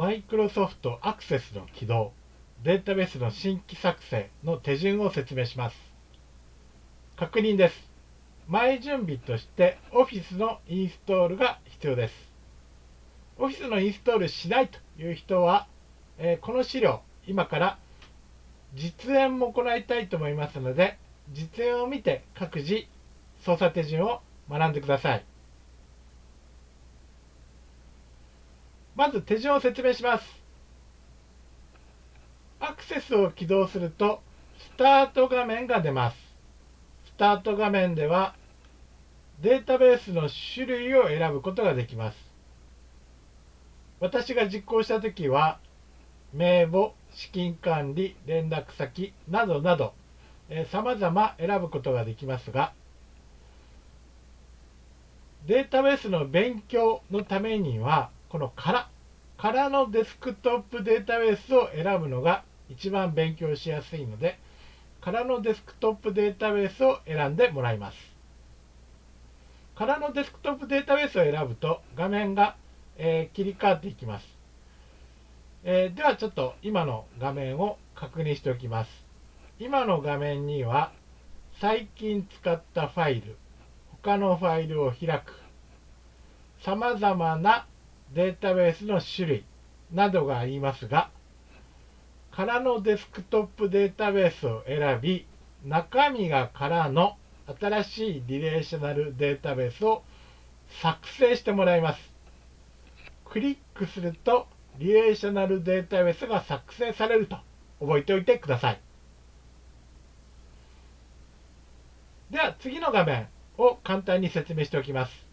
マイクロソフトアクセスの起動、データベースの新規作成の手順を説明します。確認です。前準備として Office のインストールが必要です。Office のインストールしないという人は、えー、この資料、今から実演も行いたいと思いますので、実演を見て各自操作手順を学んでください。まず手順を説明します。アクセスを起動すると、スタート画面が出ます。スタート画面では、データベースの種類を選ぶことができます。私が実行したときは、名簿、資金管理、連絡先などなど、さまざま選ぶことができますが、データベースの勉強のためには、この空、空のデスクトップデータベースを選ぶのが一番勉強しやすいので、空のデスクトップデータベースを選んでもらいます。空のデスクトップデータベースを選ぶと画面が、えー、切り替わっていきます。えー、ではちょっと今の画面を確認しておきます。今の画面には最近使ったファイル、他のファイルを開く、さまざまなデータベースの種類などがありますが、空のデスクトップデータベースを選び、中身が空の新しいリレーショナルデータベースを作成してもらいます。クリックすると、リレーショナルデータベースが作成されると覚えておいてください。では次の画面を簡単に説明しておきます。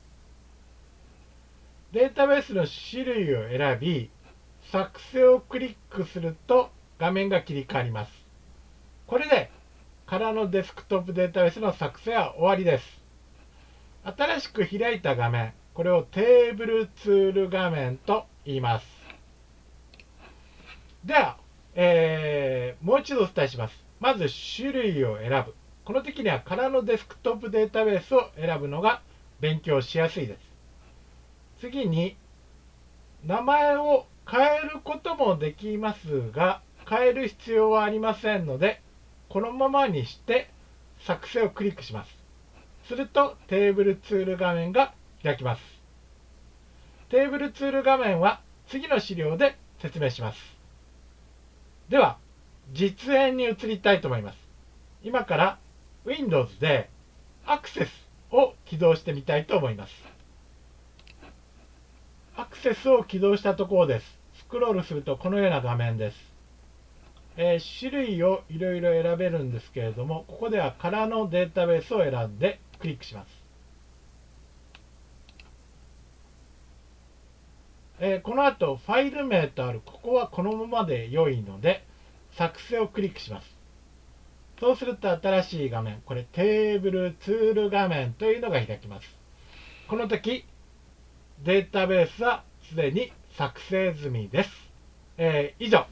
データベースの種類を選び、作成をクリックすると画面が切り替わります。これで空のデスクトップデータベースの作成は終わりです。新しく開いた画面、これをテーブルツール画面と言います。では、えー、もう一度お伝えします。まず種類を選ぶ。この時には空のデスクトップデータベースを選ぶのが勉強しやすいです。次に、名前を変えることもできますが、変える必要はありませんので、このままにして作成をクリックします。するとテーブルツール画面が開きます。テーブルツール画面は次の資料で説明します。では、実演に移りたいと思います。今から Windows でアクセスを起動してみたいと思います。アクセスを起動したところです。スクロールするとこのような画面です。えー、種類をいろいろ選べるんですけれども、ここでは空のデータベースを選んでクリックします。えー、この後、ファイル名とある、ここはこのままで良いので、作成をクリックします。そうすると新しい画面、これテーブルツール画面というのが開きます。この時、データベースはすでに作成済みです。えー、以上、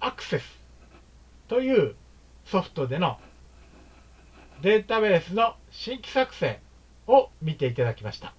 アクセスというソフトでのデータベースの新規作成を見ていただきました。